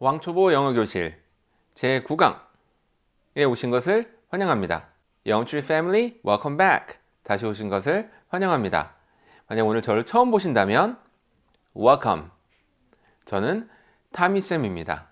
왕초보 영어교실 제9강에 오신 것을 환영합니다. 영트리 패밀리 welcome back 다시 오신 것을 환영합니다. 만약 오늘 저를 처음 보신다면 welcome 저는 타미쌤입니다.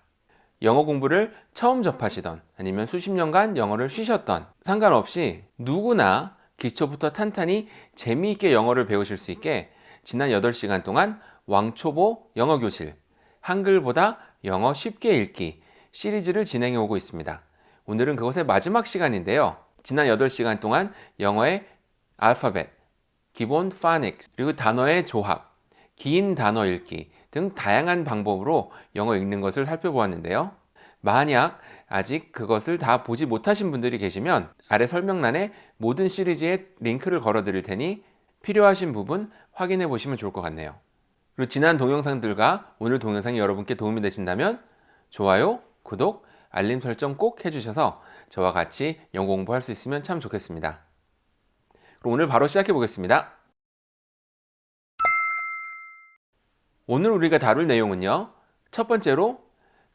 영어 공부를 처음 접하시던 아니면 수십 년간 영어를 쉬셨던 상관없이 누구나 기초부터 탄탄히 재미있게 영어를 배우실 수 있게 지난 8시간 동안 왕초보 영어교실 한글보다 영어 쉽게 읽기 시리즈를 진행해 오고 있습니다. 오늘은 그것의 마지막 시간인데요. 지난 8시간 동안 영어의 알파벳, 기본 파닉스, 그리고 단어의 조합, 긴 단어 읽기 등 다양한 방법으로 영어 읽는 것을 살펴보았는데요. 만약 아직 그것을 다 보지 못하신 분들이 계시면 아래 설명란에 모든 시리즈의 링크를 걸어 드릴 테니 필요하신 부분 확인해 보시면 좋을 것 같네요. 그리고 지난 동영상들과 오늘 동영상이 여러분께 도움이 되신다면 좋아요, 구독, 알림 설정 꼭 해주셔서 저와 같이 영어 공부할 수 있으면 참 좋겠습니다. 그럼 오늘 바로 시작해 보겠습니다. 오늘 우리가 다룰 내용은요. 첫 번째로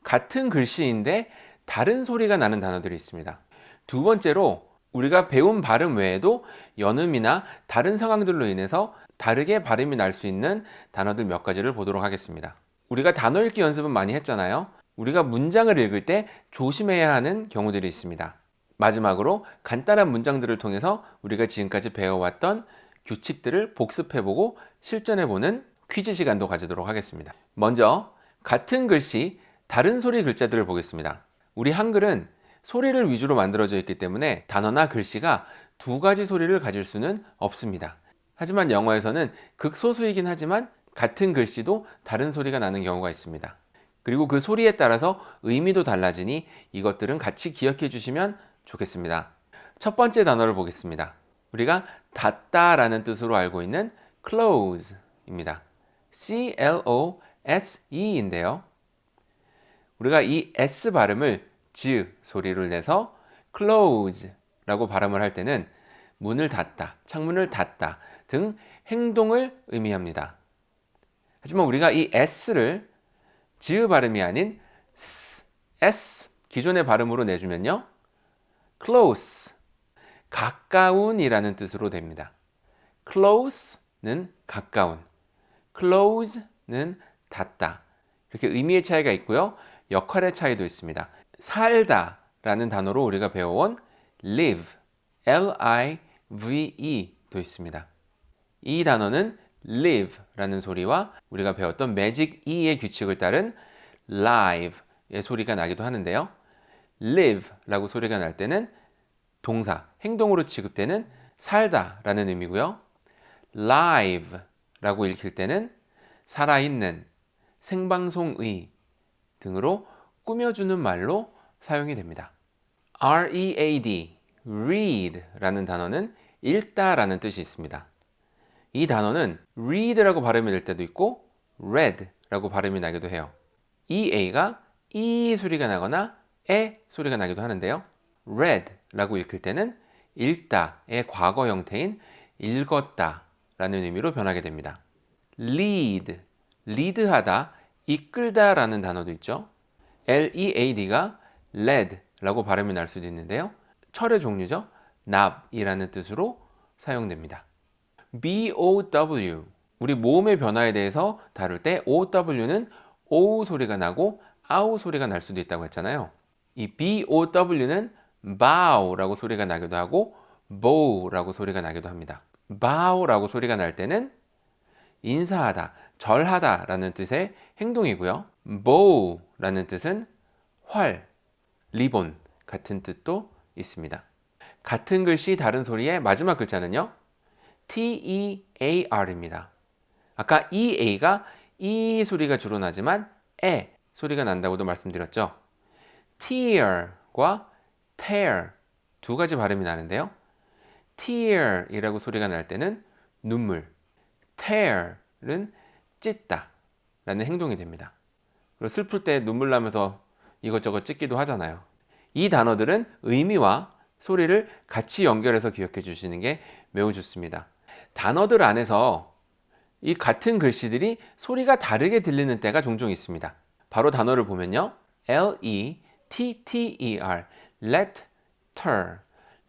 같은 글씨인데 다른 소리가 나는 단어들이 있습니다. 두 번째로 우리가 배운 발음 외에도 연음이나 다른 상황들로 인해서 다르게 발음이 날 수 있는 단어들 몇 가지를 보도록 하겠습니다. 우리가 단어 읽기 연습은 많이 했잖아요. 우리가 문장을 읽을 때 조심해야 하는 경우들이 있습니다. 마지막으로 간단한 문장들을 통해서 우리가 지금까지 배워왔던 규칙들을 복습해보고 실전해보는 퀴즈 시간도 가지도록 하겠습니다. 먼저 같은 글씨 다른 소리 글자들을 보겠습니다. 우리 한글은 소리를 위주로 만들어져 있기 때문에 단어나 글씨가 두 가지 소리를 가질 수는 없습니다. 하지만 영어에서는 극소수이긴 하지만 같은 글씨도 다른 소리가 나는 경우가 있습니다. 그리고 그 소리에 따라서 의미도 달라지니 이것들은 같이 기억해 주시면 좋겠습니다. 첫 번째 단어를 보겠습니다. 우리가 닫다 라는 뜻으로 알고 있는 close 입니다. C-L-O-S-E 인데요. 우리가 이 S 발음을 즈 소리를 내서 close 라고 발음을 할 때는 문을 닫다, 창문을 닫다 등 행동을 의미합니다. 하지만 우리가 이 S를 즈 발음이 아닌 S, S 기존의 발음으로 내주면요. close, 가까운 이라는 뜻으로 됩니다. close는 가까운, close는 닫다. 이렇게 의미의 차이가 있고요. 역할의 차이도 있습니다. 살다 라는 단어로 우리가 배워온 live, L-I-V-E도 있습니다. 이 단어는 live 라는 소리와 우리가 배웠던 magic E의 규칙을 따른 live의 소리가 나기도 하는데요. live 라고 소리가 날 때는 동사, 행동으로 취급되는 살다 라는 의미고요. live 라고 읽힐 때는 살아있는, 생방송의 등으로 꾸며주는 말로 사용이 됩니다. read, read 라는 단어는 읽다 라는 뜻이 있습니다. 이 단어는 read라고 발음이 될 때도 있고 read 라고 발음이 나기도 해요. 이 a가 이 소리가 나거나 에 소리가 나기도 하는데요. read 라고 읽힐 때는 읽다의 과거 형태인 읽었다 라는 의미로 변하게 됩니다. lead, lead하다, 이끌다 라는 단어도 있죠. L-E-A-D가 led 라고 발음이 날 수도 있는데요. 철의 종류죠. 납이라는 뜻으로 사용됩니다. BOW 우리 모음의 변화에 대해서 다룰 때 OW는 O 소리가 나고 아우 소리가 날 수도 있다고 했잖아요. 이 BOW는 bow라고 소리가 나기도 하고 bow라고 소리가 나기도 합니다. bow라고 소리가 날 때는 인사하다, 절하다 라는 뜻의 행동이고요. bow라는 뜻은 활, 리본 같은 뜻도 있습니다. 같은 글씨 다른 소리의 마지막 글자는요. T-E-A-R입니다. 아까 E-A가 E 소리가 주로 나지만 에 소리가 난다고도 말씀드렸죠. tear과 tear 두 가지 발음이 나는데요. tear이라고 소리가 날 때는 눈물, tear은 찢다 라는 행동이 됩니다. 그리고 슬플 때 눈물 나면서 이것저것 찢기도 하잖아요. 이 단어들은 의미와 소리를 같이 연결해서 기억해 주시는 게 매우 좋습니다. 단어들 안에서 이 같은 글씨들이 소리가 다르게 들리는 때가 종종 있습니다. 바로 단어를 보면요. L-E-T-T-E-R letter,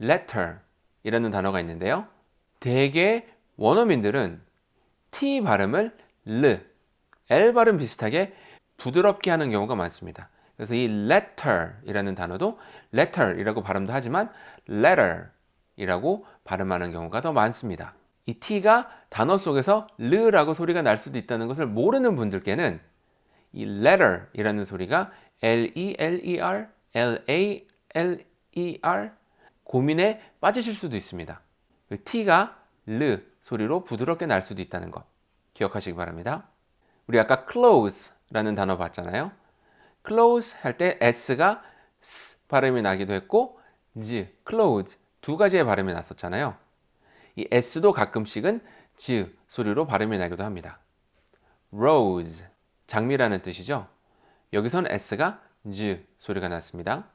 letter 이라는 단어가 있는데요. 대개 원어민들은 T 발음을 L, L 발음 비슷하게 부드럽게 하는 경우가 많습니다. 그래서 이 letter 이라는 단어도 letter 이라고 발음도 하지만 letter 이라고 발음하는 경우가 더 많습니다. 이 T가 단어 속에서 르라고 소리가 날 수도 있다는 것을 모르는 분들께는 이 letter 이라는 소리가 L-E-L-E-R, L-A-L-E-R 고민에 빠지실 수도 있습니다. 그 T가 르 소리로 부드럽게 날 수도 있다는 것 기억하시기 바랍니다. 우리 아까 close 라는 단어 봤잖아요. close 할 때 S가 S 발음이 나기도 했고 Z, close 두 가지의 발음이 났었잖아요. 이 S도 가끔씩은 Z 소리로 발음이 나기도 합니다. rose, 장미라는 뜻이죠. 여기선 S가 Z 소리가 났습니다.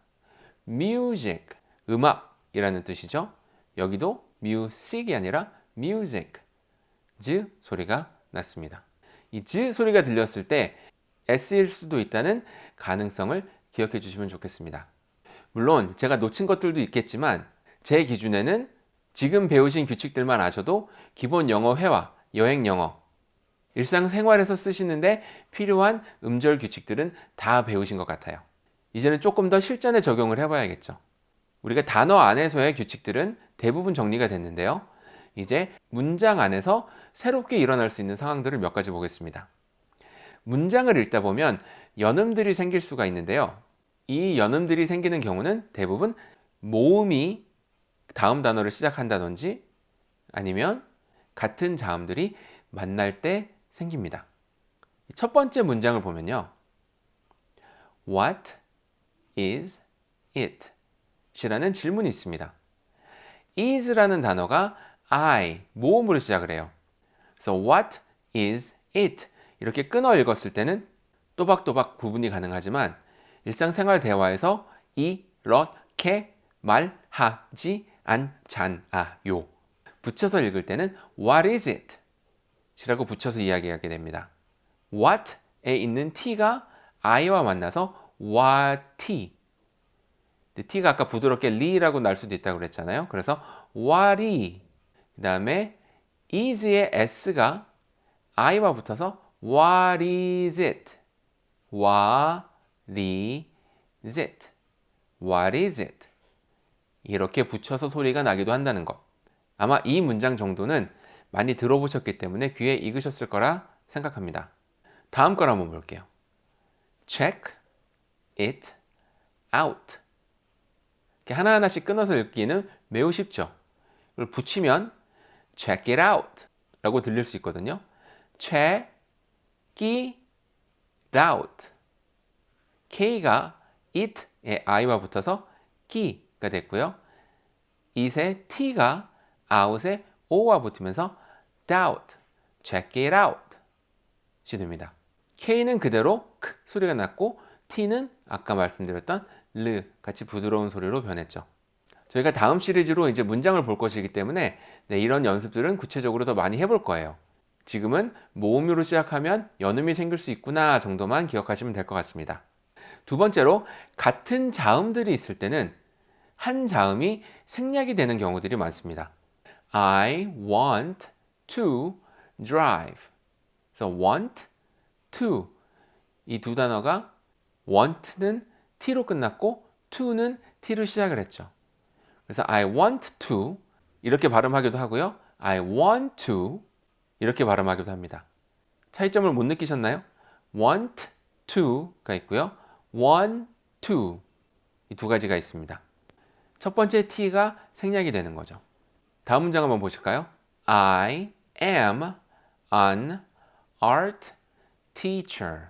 music, 음악이라는 뜻이죠. 여기도 music이 아니라 music, Z 소리가 났습니다. 이 Z 소리가 들렸을 때 S일 수도 있다는 가능성을 기억해 주시면 좋겠습니다. 물론 제가 놓친 것들도 있겠지만 제 기준에는 지금 배우신 규칙들만 아셔도 기본 영어 회화, 여행 영어, 일상생활에서 쓰시는데 필요한 음절 규칙들은 다 배우신 것 같아요. 이제는 조금 더 실전에 적용을 해봐야겠죠. 우리가 단어 안에서의 규칙들은 대부분 정리가 됐는데요. 이제 문장 안에서 새롭게 일어날 수 있는 상황들을 몇 가지 보겠습니다. 문장을 읽다 보면 연음들이 생길 수가 있는데요. 이 연음들이 생기는 경우는 대부분 모음이 다음 단어를 시작한다든지 아니면 같은 자음들이 만날 때 생깁니다. 첫 번째 문장을 보면요. What is it? 이라는 질문이 있습니다. is라는 단어가 I, 모음으로 시작을 해요. 그래서 what is it? 이렇게 끊어 읽었을 때는 또박또박 구분이 가능하지만 일상생활 대화에서 이렇게 말하지 않잖아요. 붙여서 읽을 때는 what is it? 이라고 붙여서 이야기하게 됩니다. what에 있는 t가 i와 만나서 what t가 아까 부드럽게 리라고 날 수도 있다고 그랬잖아요. 그래서 what이 그 다음에 is의 s가 i와 붙어서 what is it? what is it? what is it? 이렇게 붙여서 소리가 나기도 한다는 것. 아마 이 문장 정도는 많이 들어보셨기 때문에 귀에 익으셨을 거라 생각합니다. 다음 걸 한번 볼게요. check it out. 하나하나씩 끊어서 읽기는 매우 쉽죠. 이걸 붙이면 check it out 라고 들릴 수 있거든요. check it out. K가 it의 I와 붙어서 끼가 됐고요. it의 T가 out의 O와 붙으면서 doubt, check it out 이 됩니다. K는 그대로 크 소리가 났고 T는 아까 말씀드렸던 르 같이 부드러운 소리로 변했죠. 저희가 다음 시리즈로 이제 문장을 볼 것이기 때문에 네, 이런 연습들은 구체적으로 더 많이 해볼 거예요. 지금은 모음으로 시작하면 연음이 생길 수 있구나 정도만 기억하시면 될 것 같습니다. 두 번째로 같은 자음들이 있을 때는 한 자음이 생략이 되는 경우들이 많습니다. I want to drive. 그래서 want to 이 두 단어가 want는 t로 끝났고 to는 t로 시작을 했죠. 그래서 I want to 이렇게 발음하기도 하고요. I want to 이렇게 발음하기도 합니다. 차이점을 못 느끼셨나요? want to가 있고요. want to 이 두 가지가 있습니다. 첫 번째 t가 생략이 되는 거죠. 다음 문장 한번 보실까요? I am an art teacher.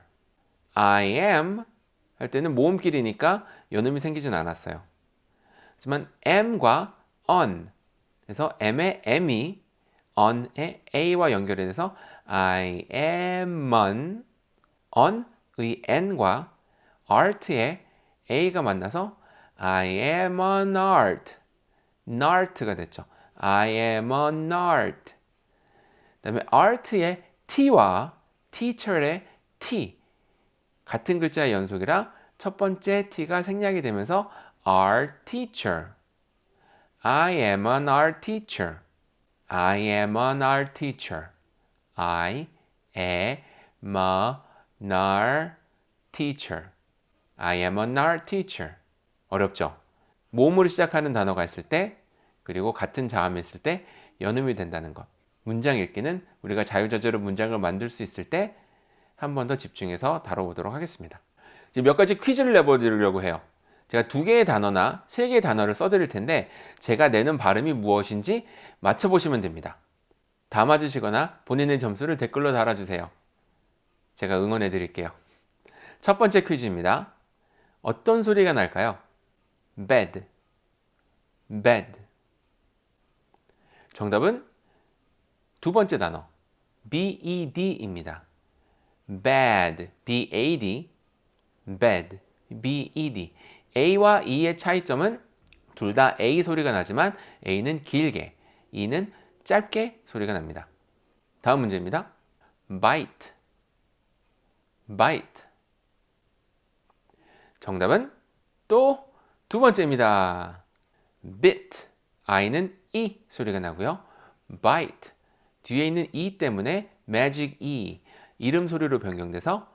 I am 할 때는 모음길이니까 연음이 생기진 않았어요. 하지만 am과 on 그래서 am의 m이 on의 a와 연결이 돼서 I am on on의 n과 art의 a가 만나서 I am an art nart가 됐죠. I am an art 그 다음에 art의 t와 teacher의 t 같은 글자의 연속이라 첫 번째 t가 생략이 되면서 our teacher. I am an art teacher. I am an art teacher. I am an art teacher. I am an art teacher. 어렵죠? 모음으로 시작하는 단어가 있을 때 그리고 같은 자음이 있을 때 연음이 된다는 것. 문장 읽기는 우리가 자유자재로 문장을 만들 수 있을 때 한 번 더 집중해서 다뤄보도록 하겠습니다. 이제 몇 가지 퀴즈를 내보려고 해요. 제가 두 개의 단어나 세 개의 단어를 써드릴 텐데 제가 내는 발음이 무엇인지 맞춰보시면 됩니다. 다 맞으시거나 본인의 점수를 댓글로 달아주세요. 제가 응원해 드릴게요. 첫 번째 퀴즈입니다. 어떤 소리가 날까요? bed, bed. 정답은 두 번째 단어 bed입니다. bad, b-a-d, bed, b-e-d. A와 e의 차이점은 둘 다 a 소리가 나지만 a는 길게, e는 짧게 소리가 납니다. 다음 문제입니다. bite, bite. 정답은 또 두 번째입니다. bit, i는 e 소리가 나고요. bite, 뒤에 있는 e 때문에 magic e, 이름 소리로 변경돼서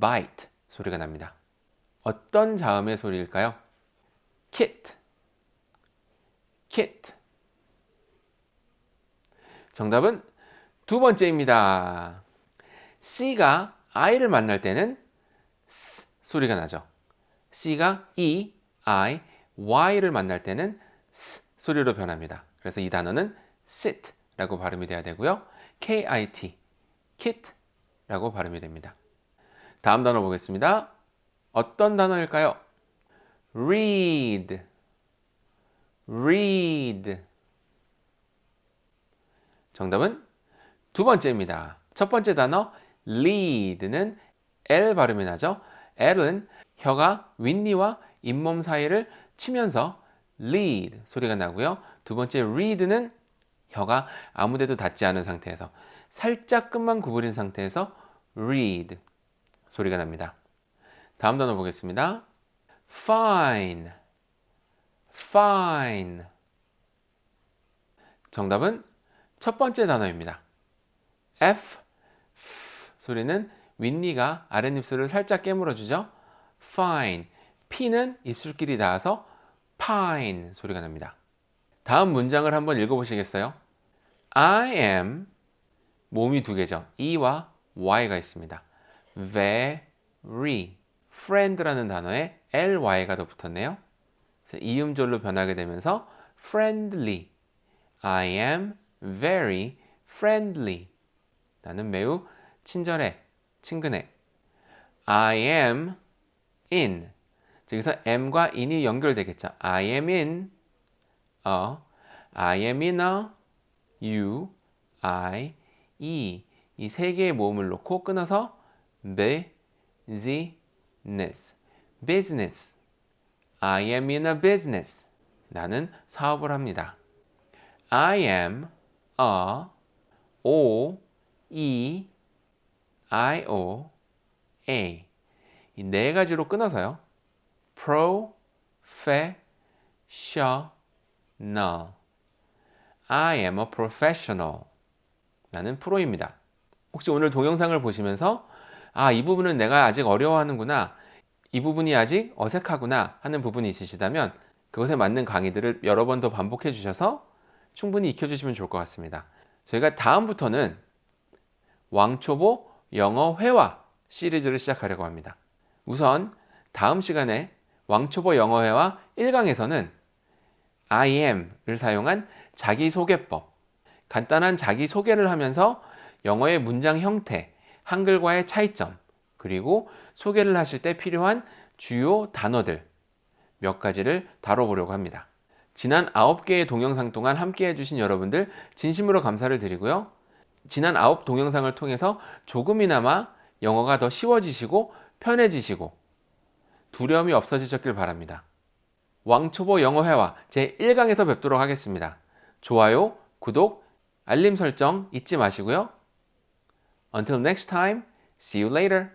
bite 소리가 납니다. 어떤 자음의 소리일까요? kit, kit. 정답은 두 번째입니다. C가 I를 만날 때는 S 소리가 나죠. C가 E, I, Y를 만날 때는 S 소리로 변합니다. 그래서 이 단어는 sit 라고 발음이 돼야 되고요. K-I-T, kit 라고 발음이 됩니다. 다음 단어 보겠습니다. 어떤 단어일까요? read, read. 정답은 두 번째입니다. 첫 번째 단어 lead는 L 발음이 나죠. L은 혀가 윗니와 잇몸 사이를 치면서 lead 소리가 나고요. 두 번째 read는 혀가 아무데도 닿지 않은 상태에서 살짝 끝만 구부린 상태에서 read 소리가 납니다. 다음 단어 보겠습니다. fine, fine. 정답은 첫 번째 단어입니다. F, F 소리는 윗니가 아랫입술을 살짝 깨물어 주죠. fine. P는 입술끼리 닿아서 pine 소리가 납니다. 다음 문장을 한번 읽어보시겠어요? I am 몸이 두 개죠. E와 Y가 있습니다. very friend라는 단어에 ly가 더 붙었네요. 이음절로 변하게 되면서 friendly I am very friendly 나는 매우 친절해, 친근해 I am in 여기서 am과 in이 연결되겠죠. I am in a I am in a you, I, e 이 세 개의 모음을 놓고 끊어서 business, business. I am in a business. 나는 사업을 합니다. I am a O E I O A 이 네 가지로 끊어서요. professional I am a professional. 나는 프로입니다. 혹시 오늘 동영상을 보시면서 아, 이 부분은 내가 아직 어려워하는구나. 이 부분이 아직 어색하구나 하는 부분이 있으시다면 그것에 맞는 강의들을 여러 번 더 반복해 주셔서 충분히 익혀 주시면 좋을 것 같습니다. 저희가 다음부터는 왕초보 영어 회화 시리즈를 시작하려고 합니다. 우선 다음 시간에 왕초보 영어 회화 1강에서는 I am을 사용한 자기소개법, 간단한 자기소개를 하면서 영어의 문장 형태, 한글과의 차이점, 그리고 소개를 하실 때 필요한 주요 단어들 몇 가지를 다뤄보려고 합니다. 지난 9개의 동영상 동안 함께 해주신 여러분들 진심으로 감사를 드리고요. 지난 9 동영상을 통해서 조금이나마 영어가 더 쉬워지시고 편해지시고 두려움이 없어지셨길 바랍니다. 왕초보 영어회화 제1강에서 뵙도록 하겠습니다. 좋아요, 구독, 알림 설정 잊지 마시고요. Until next time, see you later.